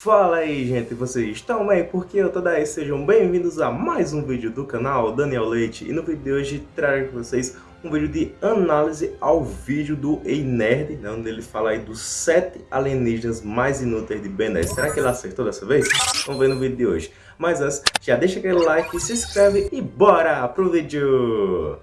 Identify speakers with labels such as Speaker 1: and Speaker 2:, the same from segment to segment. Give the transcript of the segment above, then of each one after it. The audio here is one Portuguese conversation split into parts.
Speaker 1: Fala aí gente, vocês estão bem? Porque eu tô daí, sejam bem-vindos a mais um vídeo do canal Daniel Leite E no vídeo de hoje trago para vocês um vídeo de análise ao vídeo do Ei Nerd né, Onde ele fala aí dos 7 alienígenas mais inúteis de Ben 10 Será que ele acertou dessa vez? Vamos ver no vídeo de hoje Mas antes, já deixa aquele like, se inscreve e bora pro vídeo!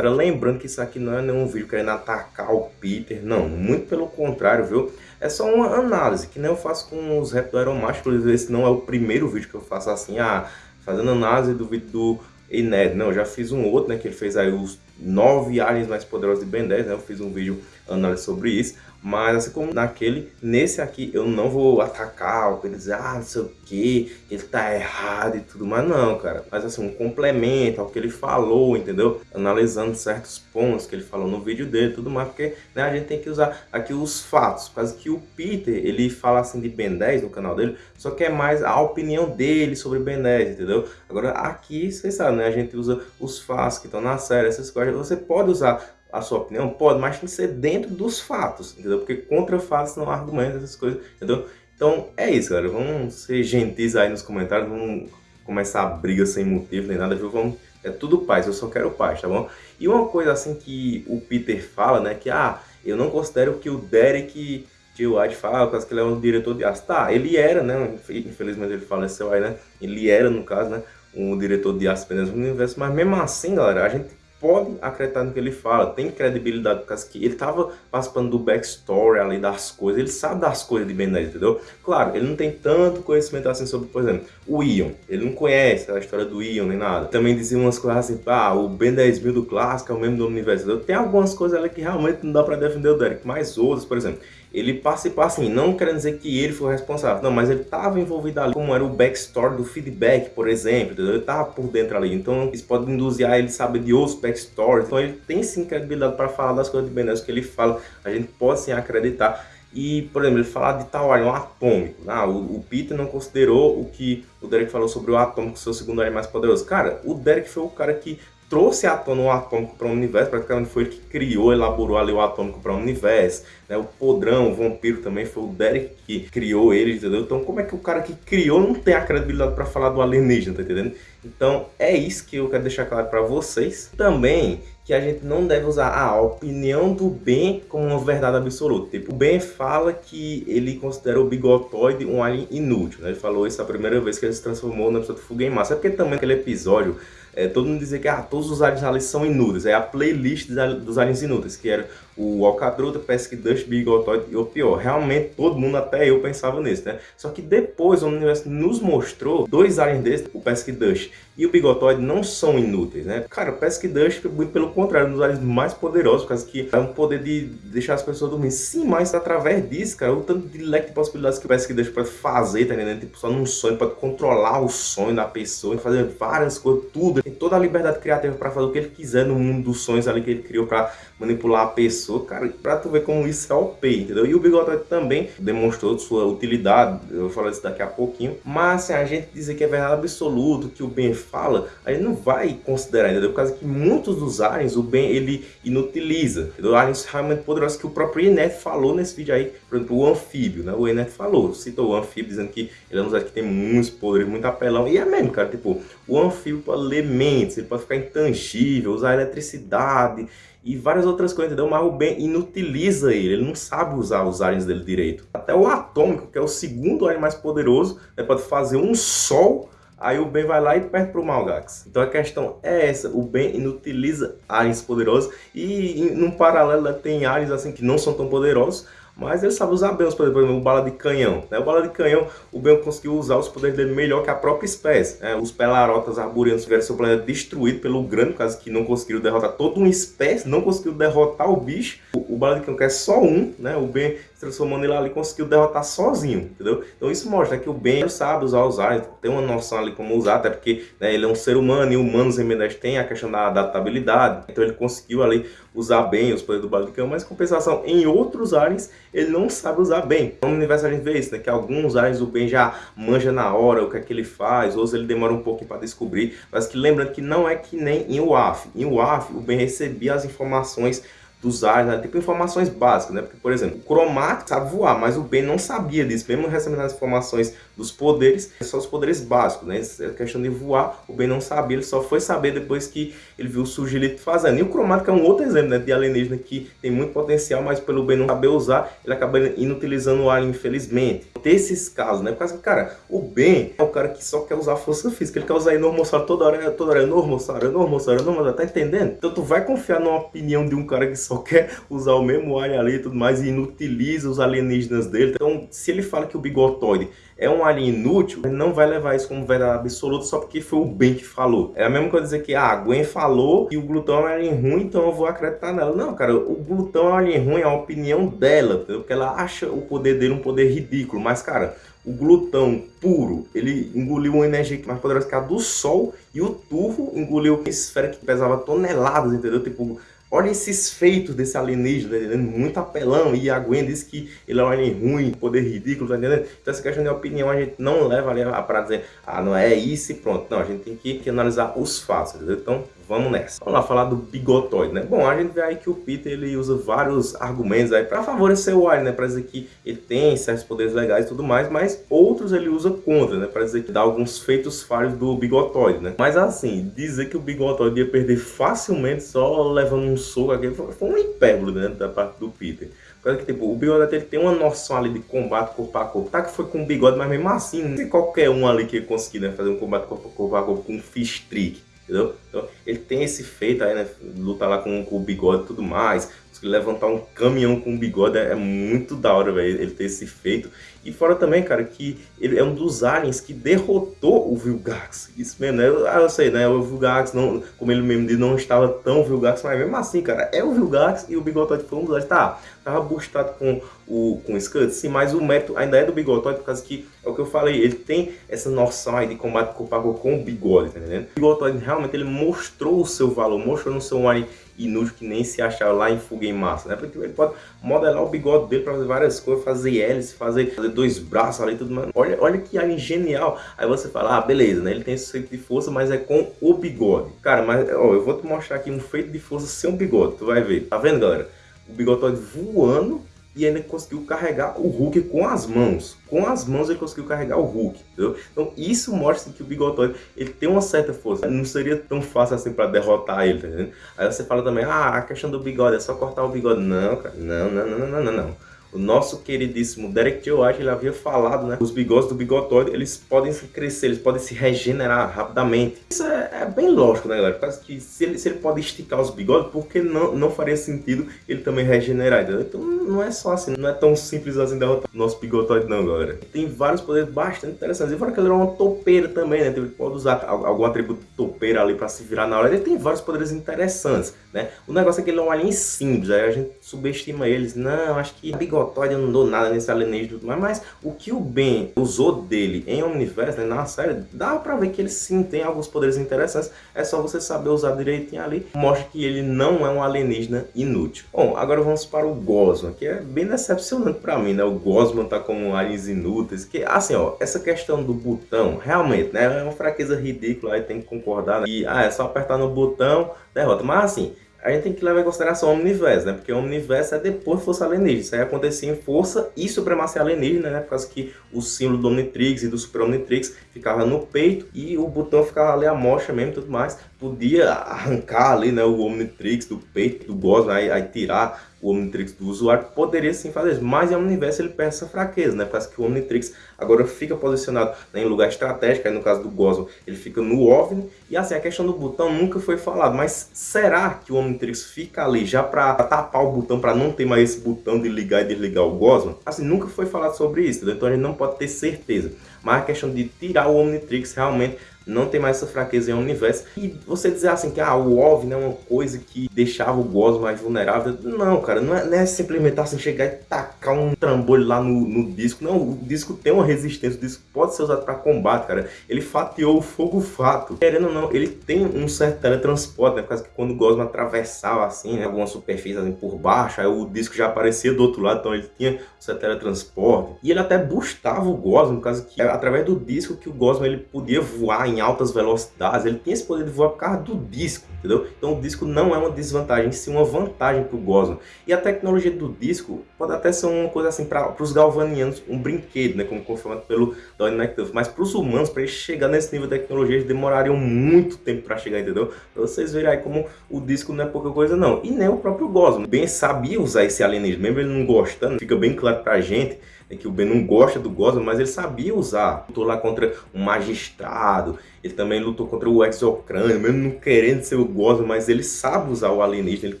Speaker 1: Lembrando que isso aqui não é nenhum vídeo querendo atacar o Peter, não, muito pelo contrário, viu? É só uma análise, que nem eu faço com os rap Aeromaster, esse não é o primeiro vídeo que eu faço assim, ah, fazendo análise do vídeo do Ened, não, eu já fiz um outro, né, que ele fez aí os nove aliens mais poderosos de Ben 10, né, eu fiz um vídeo análise sobre isso, mas assim como naquele, nesse aqui eu não vou atacar, ou dizer, ah, não sei o que, ele tá errado e tudo, mas não, cara. Mas assim, um complemento ao que ele falou, entendeu? Analisando certos pontos que ele falou no vídeo dele e tudo mais, porque né, a gente tem que usar aqui os fatos. Quase que o Peter, ele fala assim de Ben 10 no canal dele, só que é mais a opinião dele sobre Ben 10, entendeu? Agora aqui, vocês sabem, né? A gente usa os fatos que estão na série, essas coisas. Você pode usar a sua opinião? Pode, mas tem que ser dentro dos fatos, entendeu? Porque contra fatos não há argumentos, essas coisas, entendeu? Então é isso, galera. Vamos ser gentis aí nos comentários, vamos começar a briga sem motivo nem nada, viu? Vamos, é tudo paz, eu só quero paz, tá bom? E uma coisa assim que o Peter fala, né, que ah, eu não considero que o Derek G. White fala, por que ele é um diretor de arte. Tá, ele era, né, infelizmente ele faleceu aí, né, ele era, no caso, né, um diretor de arte no universo, mas mesmo assim, galera, a gente pode acreditar no que ele fala, tem credibilidade, por causa que ele estava participando do backstory ali das coisas, ele sabe das coisas de Ben 10, entendeu? Claro, ele não tem tanto conhecimento assim sobre, por exemplo, o Ion, ele não conhece a história do Ion nem nada. Também dizia umas coisas assim, ah, o Ben 10 mil do clássico é o mesmo do universo, entendeu? Tem algumas coisas ali que realmente não dá para defender o Derek, mas outras, por exemplo, ele participou assim, não querendo dizer que ele foi responsável, não, mas ele estava envolvido ali, como era o backstory do feedback, por exemplo, entendeu? ele estava por dentro ali, então isso pode induzir a ele saber de outros backstories, então ele tem sim credibilidade para falar das coisas de Ben que ele fala, a gente pode sim acreditar, e, por exemplo, ele falar de tal um atômico. Ah, o, o, Peter não considerou o que o Derek falou sobre o atômico, seu segundo área mais poderoso. Cara, o Derek foi o cara que trouxe à tona o atômico para o universo, praticamente foi ele que criou, elaborou ali o atômico para o universo, né? O podrão, o vampiro também foi o Derek que criou ele, entendeu? Então como é que o cara que criou não tem a credibilidade para falar do alienígena, tá entendendo? Então é isso que eu quero deixar claro para vocês. Também que a gente não deve usar a opinião do Ben como uma verdade absoluta. Tipo, o Ben fala que ele considera o Bigotoide um alien inútil. Né? Ele falou isso a primeira vez que ele se transformou na pessoa do Massa. É porque também aquele episódio é, todo mundo dizia que ah, todos os aliens ali são inúteis. É a playlist dos aliens inúteis, que era o Alcadruta, Pesque Dust, Bigotoid e o pior. Realmente todo mundo, até eu, pensava nisso, né? Só que depois o universo nos mostrou dois aliens desses, o Pesque Dust e o Bigotoid, não são inúteis, né? Cara, o Pesque Dust, pelo contrário, um dos aliens mais poderosos, por causa que é um poder de deixar as pessoas dormir. Sim, mas através disso, cara, o tanto de leque de possibilidades que o Pesque Dust pode fazer, tá entendendo? Tipo, só num sonho, pode controlar o sonho da pessoa, fazer várias coisas, tudo tem toda a liberdade criativa para fazer o que ele quiser no mundo dos sonhos ali que ele criou para manipular a pessoa, cara, pra tu ver como isso é OP, entendeu? E o Bigode também demonstrou sua utilidade, eu vou falar isso daqui a pouquinho, mas assim, a gente dizer que é verdade absoluta, que o Ben fala, a gente não vai considerar, entendeu? Por causa que muitos dos aliens, o Ben, ele inutiliza, entendeu? Aliens realmente poderosos que o próprio Enet falou nesse vídeo aí, por exemplo, o anfíbio, né? O Enet falou, citou o anfíbio, dizendo que ele é um dos que tem muitos poderes, muito apelão, e é mesmo, cara, tipo, o anfíbio pode ler mentes, ele pode ficar intangível, usar eletricidade e várias outras coisas, entendeu? Mas o Ben inutiliza ele, ele não sabe usar os aliens dele direito. Até o Atômico, que é o segundo alien mais poderoso, né, pode fazer um sol Aí o Ben vai lá e perde pro Malgax. Então a questão é essa, o Ben inutiliza aliens poderosos e num paralelo tem aliens assim que não são tão poderosos, mas ele sabe usar bem os poderes, por exemplo, o bala de canhão. Né? O bala de canhão, o Ben conseguiu usar os poderes dele melhor que a própria espécie. Né? Os pelarotas arburianos tiveram seu planeta destruído pelo grande, caso que não conseguiram derrotar toda uma espécie, não conseguiu derrotar o bicho. O, o bala de canhão que é só um, né? o Ben transformando ele ali, conseguiu derrotar sozinho, entendeu? Então isso mostra que o Ben sabe usar os aliens, tem uma noção ali como usar, até porque né, ele é um ser humano e humanos em Mendes tem a questão da adaptabilidade, então ele conseguiu ali usar bem os poderes do Balicão, mas compensação, em outros aliens ele não sabe usar bem. No universo a gente vê isso, né, que alguns aliens o Ben já manja na hora o que é que ele faz, outros ele demora um pouquinho para descobrir, mas que lembrando que não é que nem em UAF. Em UAF o Ben recebia as informações dos ares, né? tipo informações básicas, né? Porque, por exemplo, o Cromato sabe voar, mas o Ben não sabia disso, mesmo recebendo as informações dos poderes, só os poderes básicos, né? Essa questão de voar, o Ben não sabia, ele só foi saber depois que ele viu o Sugilito fazendo. E o Cromático é um outro exemplo, né? De alienígena que tem muito potencial, mas pelo Ben não saber usar, ele acaba inutilizando o alien, infelizmente. Tem esses casos, né? Porque, cara, o Ben é o cara que só quer usar força física, ele quer usar enormossauro toda hora, toda hora, enormossauro, enormossauro, enormossauro, tá entendendo? Então tu vai confiar numa opinião de um cara que só quer usar o mesmo alien ali e tudo mais e inutiliza os alienígenas dele. Então, se ele fala que o bigotoide é um alien inútil, ele não vai levar isso como verdade absoluta só porque foi o Ben que falou. É a mesma coisa dizer que ah, a Gwen falou que o glutão é um alien ruim, então eu vou acreditar nela. Não, cara, o glutão é um alien ruim, é a opinião dela, entendeu? porque ela acha o poder dele um poder ridículo. Mas, cara, o glutão puro, ele engoliu uma energia mais poderosa que a do Sol e o turvo engoliu uma esfera que pesava toneladas, entendeu? Tipo, Olha esses feitos desse alienígena, tá? Muito apelão. E a Gwen diz que ele é um alien ruim, poder ridículo, tá entendendo? Então essa questão de opinião a gente não leva ali para dizer, ah, não é isso e pronto. Não, a gente tem que, que analisar os fatos, entendeu? Então Vamos nessa. Vamos lá falar do bigotoide, né? Bom, a gente vê aí que o Peter ele usa vários argumentos aí para favorecer o Alien, né? Para dizer que ele tem certos poderes legais e tudo mais, mas outros ele usa contra, né? Para dizer que dá alguns feitos falhos do bigotoide, né? Mas assim, dizer que o bigotoide ia perder facilmente só levando um soco aqui foi um hipérbole, né? Da parte do Peter. Porque, tipo, o bigode ele tem uma noção ali de combate corpo a corpo. Tá que foi com o bigode, mas mesmo assim, tem qualquer um ali que conseguir né, fazer um combate corpo a corpo, a corpo com um fish trick entendeu? Então, ele tem esse feito aí, né? Lutar lá com, com o bigode e tudo mais. Levantar um caminhão com bigode é, muito da hora, velho, ele ter esse feito. E fora também, cara, que ele é um dos aliens que derrotou o Vilgax. Isso mesmo, né? Eu, ah, eu sei, né? O Vilgax, não, como ele mesmo disse, não estava tão Vilgax, mas mesmo assim, cara, é o Vilgax e o Bigotoide foi um dos aliens. Tá, tava boostado com o, com o Scud, sim, mas o mérito ainda é do Bigotoide, por causa que, é o que eu falei, ele tem essa noção aí de combate corpo a corpo com o Bigode, tá entendendo? O Bigotoide realmente ele mostrou o seu valor, mostrou no seu alien inútil que nem se achava lá em Fuga em Massa, né? Porque ele pode modelar o bigode dele para fazer várias coisas, fazer hélice, fazer, fazer dois braços ali tudo mais. Olha, olha que alien genial. Aí você fala, ah, beleza, né? Ele tem esse feito de força, mas é com o bigode. Cara, mas ó, eu vou te mostrar aqui um feito de força sem um bigode, tu vai ver. Tá vendo, galera? O bigode voando e ainda conseguiu carregar o Hulk com as mãos. Com as mãos ele conseguiu carregar o Hulk, entendeu? Então isso mostra que o Bigotóide ele tem uma certa força. Não seria tão fácil assim para derrotar ele, tá entendendo? Aí você fala também, ah, a questão do bigode é só cortar o bigode. Não, cara, não, não, não, não, não, não. O nosso queridíssimo Derek Joe White, ele havia falado, né? Os bigodes do bigotóide, eles podem se crescer, eles podem se regenerar rapidamente. Isso é, é bem lógico, né, galera? Por que se ele, se ele pode esticar os bigodes, por que não, não faria sentido ele também regenerar? Entendeu? Então não é só assim, não é tão simples assim derrotar o nosso bigotóide não, galera. Tem vários poderes bastante interessantes. E fora que ele é uma topeira também, né? Então, ele pode usar algum atributo topeira ali para se virar na hora. Ele tem vários poderes interessantes, né? O negócio é que ele é um alien simples, aí a gente subestima eles. Não, acho que bigode eu não dou nada nesse alienígena mas, mas o que o Ben usou dele em Omniverse, né, na série, dá pra ver que ele sim tem alguns poderes interessantes, é só você saber usar direitinho ali, mostra que ele não é um alienígena inútil. Bom, agora vamos para o Gosman, que é bem decepcionante pra mim, né, o Gosman tá como aliens inúteis, que assim, ó, essa questão do botão, realmente, né, é uma fraqueza ridícula, aí tem que concordar, né, e, ah, é só apertar no botão, derrota, mas assim, a gente tem que levar em consideração o Omniverse, né? Porque o Omniverse é depois de Força Alienígena. Isso aí acontecia em Força e Supremacia Alienígena, né? Por causa que o símbolo do Omnitrix e do Super Omnitrix ficava no peito e o botão ficava ali a mocha mesmo e tudo mais. Podia arrancar ali, né? O Omnitrix do peito, do Gosma, aí, aí tirar o Omnitrix do usuário, poderia sim fazer isso, mas em Omniverse ele perde essa fraqueza, né? Causa que o Omnitrix agora fica posicionado né, em lugar estratégico, aí no caso do Gosma ele fica no OVNI, e assim, a questão do botão nunca foi falado, mas será que o Omnitrix fica ali já para tapar o botão, para não ter mais esse botão de ligar e desligar o Gosma? Assim, nunca foi falado sobre isso, então a gente não pode ter certeza. Mas a questão de tirar o Omnitrix realmente não tem mais essa fraqueza em Omniverse. E você dizer assim que ah, o OVNI é uma coisa que deixava o Gosma mais vulnerável, não, cara, não é, não é simplesmente assim chegar e tacar um trambolho lá no, no disco, não, o disco tem uma resistência, o disco pode ser usado para combate, cara, ele fatiou o fogo fato, querendo ou não, ele tem um certo teletransporte, né, por causa que quando o Gosma atravessava assim, né, alguma superfície assim, por baixo, aí o disco já aparecia do outro lado, então ele tinha um certo teletransporte, e ele até boostava o Gosma, por causa que através do disco que o Gosma ele podia voar em altas velocidades, ele tinha esse poder de voar por causa do disco, entendeu? Então o disco não é uma desvantagem, sim uma vantagem para o Gosma. E a tecnologia do disco pode até ser uma coisa assim para os galvanianos, um brinquedo, né, como confirmado pelo Donnie McDuff, mas para os humanos, para eles chegar nesse nível de tecnologia, eles demorariam muito tempo para chegar, entendeu? Pra vocês verem aí como o disco não é pouca coisa não. E nem o próprio Gosma, bem sabia usar esse alienígena, mesmo ele não gostando, fica bem claro pra gente é que o Ben não gosta do Gosma, mas ele sabia usar. Lutou lá contra um magistrado, ele também lutou contra o exocrânio, mesmo não querendo ser o Gosma, mas ele sabe usar o alienígena, ele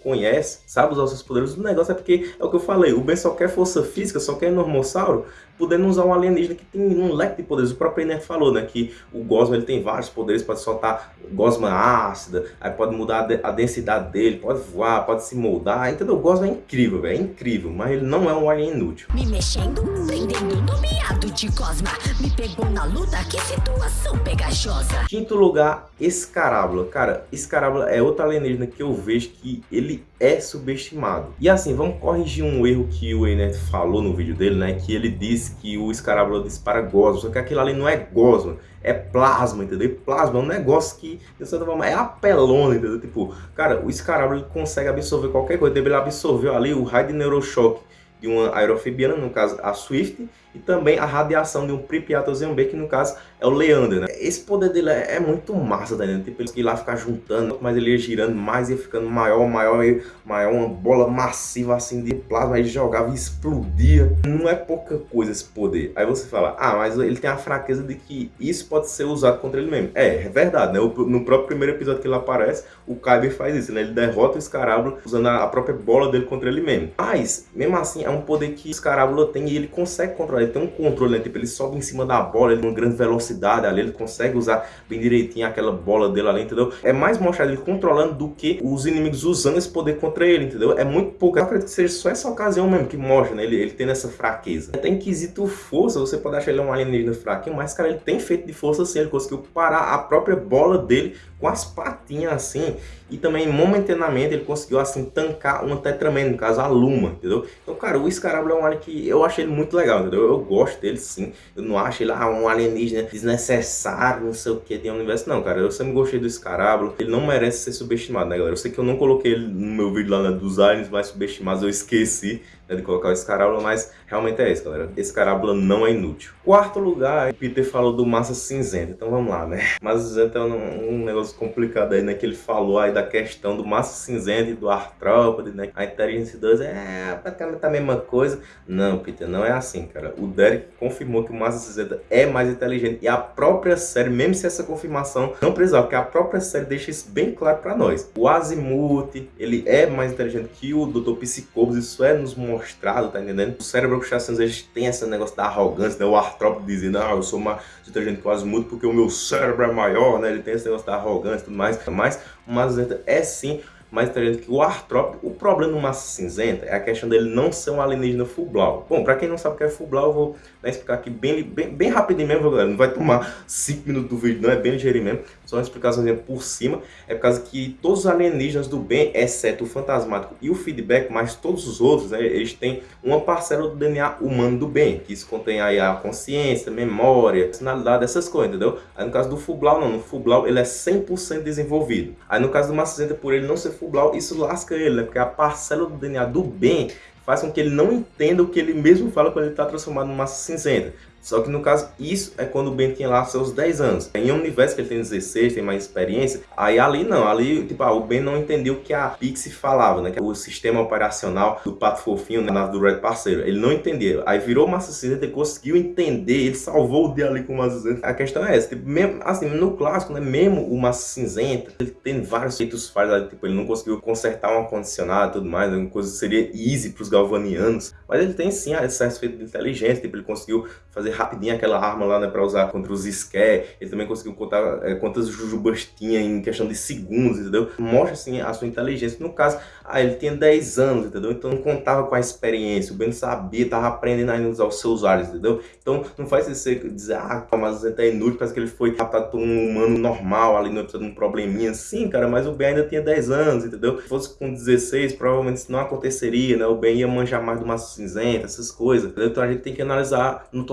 Speaker 1: conhece, sabe usar os seus poderes. O negócio é porque, é o que eu falei, o Ben só quer força física, só quer normossauro, podendo usar um alienígena que tem um leque de poderes. O próprio Ener falou, né, que o Gosma ele tem vários poderes, pode soltar Gosma ácida, aí pode mudar a densidade dele, pode voar, pode se moldar, entendeu? O Gosma é incrível, velho, é incrível, mas ele não é um alien inútil.
Speaker 2: Me mexendo, prendendo no miado de Cosma, me pegou na luta, que situação pegajosa.
Speaker 1: Quinto lugar, Escarábula. Cara, Escarábula é outra alienígena que eu vejo que ele é subestimado. E assim, vamos corrigir um erro que o Ener falou no vídeo dele, né, que ele disse que o Escarábula dispara gosma, só que aquilo ali não é gosma, é plasma, entendeu? E plasma é um negócio que, de certa forma, é apelona, entendeu? Tipo, cara, o Escarábula ele consegue absorver qualquer coisa, ele absorveu ali o raio de neurochoque de uma aerofibiana, no caso a Swift, e também a radiação de um Pripyatozian B, que no caso é o Leander, né? Esse poder dele é, é muito massa, tá ligado? Tipo, ele ia lá ficar juntando, mas ele ia girando mais, ia ficando maior, maior, maior, uma bola massiva assim de plasma, aí jogava e explodia. Não é pouca coisa esse poder. Aí você fala, ah, mas ele tem a fraqueza de que isso pode ser usado contra ele mesmo. É, é verdade, né? No próprio primeiro episódio que ele aparece, o Kyber faz isso, né? Ele derrota o Escarábula usando a própria bola dele contra ele mesmo. Mas, mesmo assim, é um poder que o Escarábula tem e ele consegue controlar ele tem um controle, né? Tipo, ele sobe em cima da bola, ele tem uma grande velocidade ali, ele consegue usar bem direitinho aquela bola dele ali, entendeu? É mais mostrado ele controlando do que os inimigos usando esse poder contra ele, entendeu? É muito pouco. Eu acredito que seja só essa ocasião mesmo que mostra, né? Ele, ele tendo essa fraqueza. Até em quesito força, você pode achar ele um alienígena fraquinho, mas, cara, ele tem feito de força sim. Ele conseguiu parar a própria bola dele com as patinhas assim. E também, momentaneamente, ele conseguiu, assim, tancar uma Tetraman, no caso, a Luma, entendeu? Então, cara, o Scarabla é um alien que eu achei ele muito legal, entendeu? Eu gosto dele, sim. Eu não acho ele ah, um alienígena desnecessário, não sei o que, de um universo. Não, cara, eu sempre gostei do Scarabla. Ele não merece ser subestimado, né, galera? Eu sei que eu não coloquei ele no meu vídeo lá né, dos aliens mais subestimados, eu esqueci né, de colocar o Scarabla, mas realmente é isso, galera. Esse Scarabla não é inútil. Quarto lugar, Peter falou do Massa Cinzenta. Então vamos lá, né? Massa Cinzenta é um, um negócio complicado aí, né? Que ele falou aí da questão do Massa Cinzenta e do Artrópode, né? A Inteligência 2 é praticamente a mesma coisa. Não, Peter, não é assim, cara. O Derek confirmou que o Massa Cinzenta é mais inteligente e a própria série, mesmo se essa confirmação não precisava, porque a própria série deixa isso bem claro pra nós. O Azimuth, ele é mais inteligente que o Dr. Psicobos, isso é nos mostrado, tá entendendo? O cérebro Bruxacianos, eles têm esse negócio da arrogância, né? O artrópode dizendo, ah, eu sou mais inteligente que o Azimuth porque o meu cérebro é maior, né? Ele tem esse negócio da arrogância e tudo mais. Mas o Mazenta é sim mais inteligente que o artrópode. O problema do massa cinzenta é a questão dele não ser um alienígena full blau. Bom, para quem não sabe o que é full blau, eu vou né, explicar aqui bem, bem, bem rapidinho mesmo, galera. Não vai tomar 5 minutos do vídeo, não é bem ligeirinho mesmo. Só uma explicação por cima. É por causa que todos os alienígenas do bem, exceto o fantasmático e o feedback, mas todos os outros, né, eles têm uma parcela do DNA humano do bem, que isso contém aí a consciência, memória, personalidade, essas coisas, entendeu? Aí no caso do full blau, não. No full blau, ele é 100% desenvolvido. Aí no caso do massa cinzenta, por ele não ser Fublau, isso lasca ele, né? Porque a parcela do DNA do bem faz com que ele não entenda o que ele mesmo fala quando ele está transformado em massa cinzenta. Só que no caso, isso é quando o Ben tinha lá seus 10 anos. Em um universo que ele tem 16, tem mais experiência, aí ali não, ali tipo, ah, o Ben não entendeu o que a Pixie falava, né? Que é o sistema operacional do Pato Fofinho, na do Red Parceiro. Ele não entendeu. Aí virou Massa Cinzenta, ele conseguiu entender, ele salvou o dia ali com o Massa Cinzenta. A questão é essa, tipo, mesmo, assim, no clássico, né? Mesmo o Massa Cinzenta, ele tem vários feitos falhos, tipo, ele não conseguiu consertar um ar-condicionado e tudo mais, né? uma coisa que seria easy para os galvanianos. Mas ele tem sim excesso de inteligência, tipo, ele conseguiu fazer rapidinho aquela arma lá, né, pra usar contra os Scare. Ele também conseguiu contar é, quantas jujubas tinha em questão de segundos, entendeu? Mostra, assim, a sua inteligência. No caso, ah, ele tinha 10 anos, entendeu? Então não contava com a experiência, o Ben sabia, tava aprendendo ainda a usar os seus olhos, entendeu? Então não faz você dizer, ah, mas é inútil, parece que ele foi tratado por um humano normal, ali não precisa de um probleminha. Sim, cara, mas o Ben ainda tinha 10 anos, entendeu? Se fosse com 16, provavelmente isso não aconteceria, né? O Ben ia manjar mais do massa cinzenta, essas coisas, entendeu? Então a gente tem que analisar no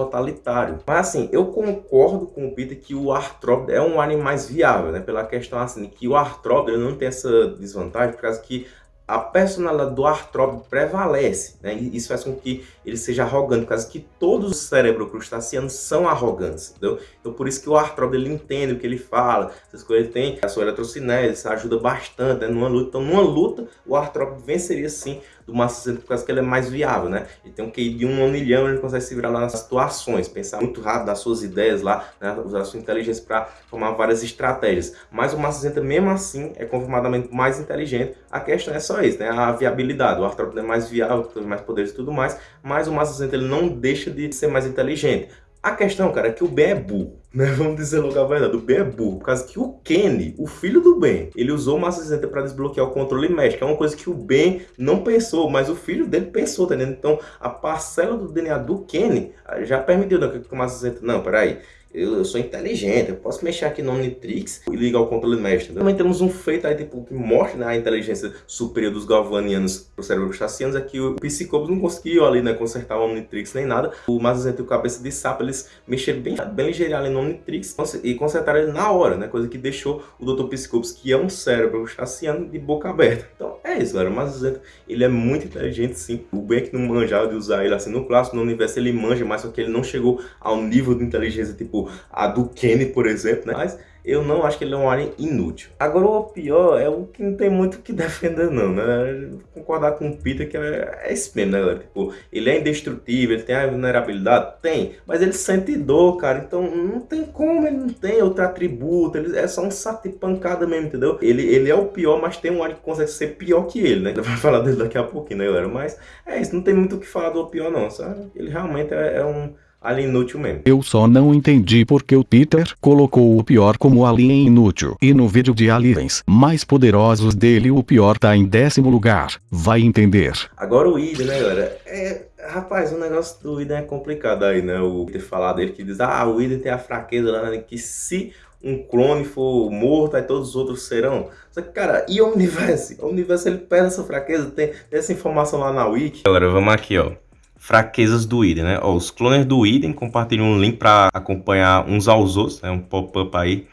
Speaker 1: Mas assim, eu concordo com o Peter que o Arthrop é um anime mais viável, né? Pela questão assim, que o Arthrop ele não tem essa desvantagem, por causa que a personalidade do Artrop prevalece, né? isso faz com que ele seja arrogante, por causa que todos os cerebro-crustaceanos são arrogantes, entendeu? Então por isso que o Artrop ele entende o que ele fala, essas coisas ele tem a sua eletrocinese, ajuda bastante né? numa luta. Então numa luta o Artrop venceria sim do Massa 60 por causa que ele é mais viável, né? Ele tem um QI de um milhão, ele consegue se virar lá nas situações, pensar muito rápido nas suas ideias lá, né? usar sua inteligência para formar várias estratégias. Mas o Massa 60 mesmo assim é confirmadamente mais inteligente. A questão é só isso, né? A viabilidade. O Arthropod é mais viável, tem mais poderes e tudo mais, mas o Massa 60 ele não deixa de ser mais inteligente. A questão, cara, é que o Ben é burro, né? Vamos dizer logo a verdade, o Ben é burro, por causa que o Kenny, o filho do Ben, ele usou o Massa 60 para desbloquear o controle médico, que é uma coisa que o Ben não pensou, mas o filho dele pensou, tá entendendo? Então, a parcela do DNA do Kenny já permitiu, né, que o Massa 60, não, peraí, eu, eu, sou inteligente, eu posso mexer aqui no Omnitrix e ligar o controle mestre. Também temos um feito aí tipo, que mostra né, a inteligência superior dos galvanianos para o cérebro chacianos, é que o Psicopos não conseguiu ali né, consertar o Omnitrix nem nada. O Mazazento e o Cabeça de Sapo, eles mexeram bem, bem ligeirinho ali no Omnitrix e consertaram ele na hora, né? Coisa que deixou o Dr. Psicopos, que é um cérebro chaciano, de boca aberta. Então é isso, galera. O Mazazento, ele é muito inteligente, sim. O Ben que não manjava de usar ele assim no clássico, no universo ele manja, mas só que ele não chegou ao nível de inteligência, tipo, a do Kenny, por exemplo, né? Mas eu não acho que ele é um alien inútil. Agora o pior é o que não tem muito o que defender não, né? Concordar com o Peter que é, é mesmo, né, galera? Tipo, ele é indestrutível, ele tem a vulnerabilidade? Tem, mas ele sente dor, cara, então não tem como, ele não tem outro atributo, ele é só um saco de pancada mesmo, entendeu? Ele, ele é o pior, mas tem um alien que consegue ser pior que ele, né? Vai falar dele daqui a pouquinho, né, galera? Mas é isso, não tem muito o que falar do pior não, sabe? Ele realmente é, é um Alien inútil mesmo.
Speaker 3: Eu só não entendi porque o Peter colocou o pior como alien inútil. E no vídeo de aliens mais poderosos dele o pior tá em décimo lugar. Vai entender.
Speaker 1: Agora o Iden, né galera? É, rapaz, o negócio do Iden é complicado aí, né? O Peter falar dele que diz, ah, o Iden tem a fraqueza lá, né? Que se um clone for morto, aí todos os outros serão. Só que, cara, e o universo? O universo ele perde essa fraqueza, tem, tem essa informação lá na Wiki.
Speaker 4: Galera, vamos aqui, ó fraquezas do Idem, né? Ó, os clones do Idem compartilham um link para acompanhar uns aos outros, né? Um pop-up aí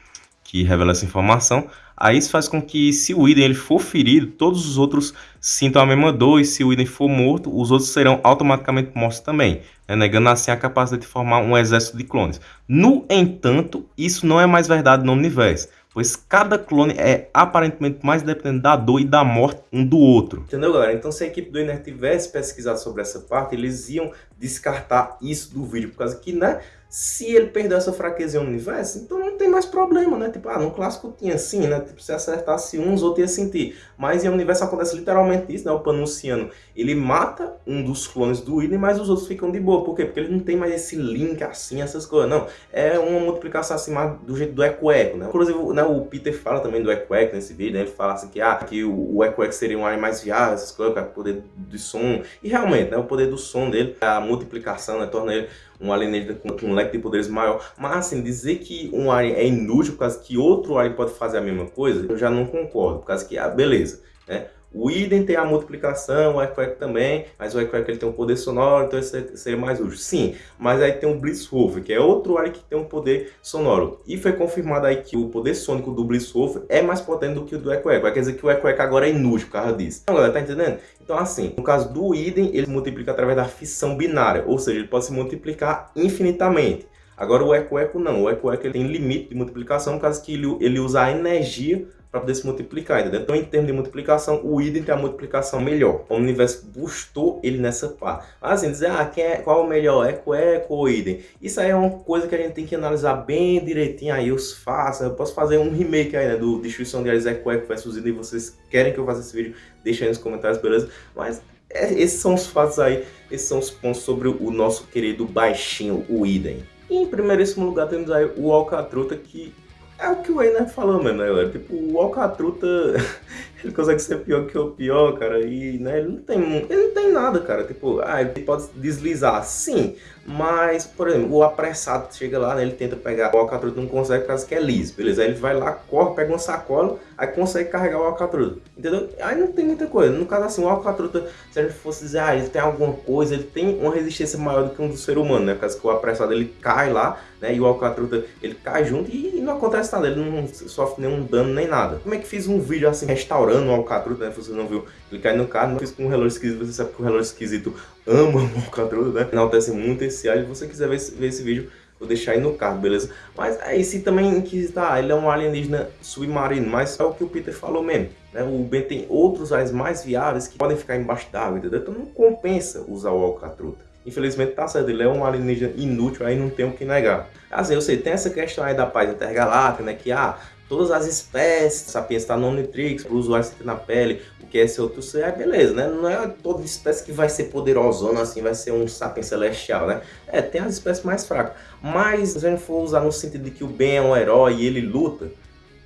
Speaker 4: que revela essa informação. Aí isso faz com que se o Idem ele for ferido, todos os outros sintam a mesma dor e se o Idem for morto, os outros serão automaticamente mortos também, né? negando assim a capacidade de formar um exército de clones. No entanto, isso não é mais verdade no universo pois cada clone é aparentemente mais dependente da dor e da morte um do outro.
Speaker 1: Entendeu, galera? Então se a equipe do Iner tivesse pesquisado sobre essa parte, eles iam descartar isso do vídeo, por causa que, né, se ele perder essa fraqueza em um universo, então não tem mais problema, né? Tipo, ah, no clássico tinha assim, né? Tipo, se acertasse uns, outro ia sentir. Mas em um universo acontece literalmente isso, né? O Panunciano, ele mata um dos clones do Iden, mas os outros ficam de boa. Por quê? Porque ele não tem mais esse link assim, essas coisas. Não, é uma multiplicação assim, do jeito do Eco-Eco, né? Inclusive, né, o Peter fala também do Eco-Eco nesse vídeo, né? Ele fala assim que, ah, que o Eco-Eco seria um ar mais viável, essas coisas, o poder do som. E realmente, né? O poder do som dele, a multiplicação, né? Torna ele um alienígena com um leque de poderes maior. Mas assim, dizer que um alien é inútil por causa que outro alien pode fazer a mesma coisa, eu já não concordo. Por causa que, ah, beleza, né? O Idem tem a multiplicação, o Equeco também, mas o Equeco ele tem um poder sonoro, então esse seria mais útil. Sim, mas aí tem o Blitzwolf, que é outro alien que tem um poder sonoro. E foi confirmado aí que o poder sônico do Blitzwolf é mais potente do que o do Equeco. Quer dizer que o Equeco agora é inútil por causa disso. Então, galera, tá entendendo? Então, assim, no caso do Idem, ele multiplica através da fissão binária, ou seja, ele pode se multiplicar infinitamente. Agora o Eco-Eco não, o Eco-Eco tem limite de multiplicação, por causa que ele, ele usa a energia para poder se multiplicar, entendeu? Então, em termos de multiplicação, o Idem tem a multiplicação melhor. O universo bustou ele nessa parte. Assim, dizer, ah, quem é, qual é o melhor, Eco, Eco ou Idem? Isso aí é uma coisa que a gente tem que analisar bem direitinho aí, os faça. Eu posso fazer um remake aí, né, do Destruição de Ares Eco, Eco versus Idem. Vocês querem que eu faça esse vídeo? Deixa aí nos comentários, beleza? Mas é, esses são os fatos aí, esses são os pontos sobre o nosso querido baixinho, o Idem. E em primeiríssimo lugar temos aí o Alcatruta, que é o que o Einer falou mesmo, né, galera? Tipo, o Alcatruta, ele consegue ser pior que o pior, cara, e, né, ele não tem, ele não tem nada, cara, tipo, ah, ele pode deslizar, sim, mas, por exemplo, o apressado chega lá, né, ele tenta pegar o alcatruta, não consegue por causa que é liso, beleza? Aí ele vai lá, corre, pega uma sacola, aí consegue carregar o alcatruta, entendeu? Aí não tem muita coisa. No caso assim, o alcatruta, se a gente fosse dizer, ah, ele tem alguma coisa, ele tem uma resistência maior do que um do ser humano, né? Por causa que o apressado ele cai lá, né, e o alcatruta ele cai junto e, não acontece nada, ele não sofre nenhum dano nem nada. Como é que fiz um vídeo assim, restaurando o alcatruta, né? Se você não viu, ele cai no carro, não fiz com um relógio esquisito, você sabe que o relógio esquisito ama o alcatruta, né? Enaltece muito esse alien, se você quiser ver esse, ver esse vídeo, vou deixar aí no card, beleza? Mas aí se também quis tá, ele é um alienígena submarino, mas é o que o Peter falou mesmo, né? O Ben tem outros aliens mais viáveis que podem ficar embaixo d'água, entendeu? Então não compensa usar o Alcatruta. Infelizmente tá certo, ele é um alienígena inútil, aí não tem o que negar. Assim, eu sei, tem essa questão aí da paz intergaláctica, né? Que, ah, todas as espécies, sapiens está no Omnitrix, para o usuário sentir na pele, o que é esse outro ser, é beleza, né? Não é toda espécie que vai ser poderosona assim, vai ser um sapiens celestial, né? É, tem as espécies mais fracas. Mas se a gente for usar no sentido de que o Ben é um herói e ele luta,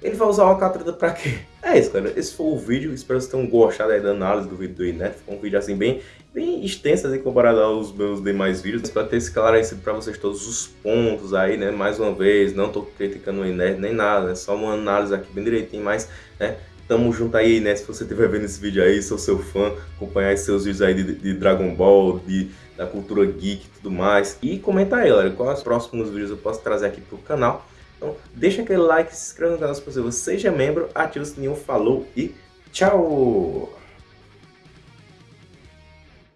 Speaker 1: ele vai usar o Alcatraz pra quê? É isso, galera. Esse foi o vídeo. Espero que vocês tenham gostado aí da análise do vídeo do Inet. Foi um vídeo assim bem, bem extenso assim, comparado aos meus demais vídeos. Espero ter esclarecido pra vocês todos os pontos aí, né? Mais uma vez, não tô criticando o Inet nem nada, né? Só uma análise aqui bem direitinho, mas, né? Tamo junto aí, né? Se você estiver vendo esse vídeo aí, sou seu fã, acompanhar seus vídeos aí de, de Dragon Ball, de, da cultura geek e tudo mais. E comenta aí, galera, quais os próximos vídeos eu posso trazer aqui pro canal. Então, deixa aquele like, se inscreva no canal se possível, seja membro, ativa o sininho, falou e tchau!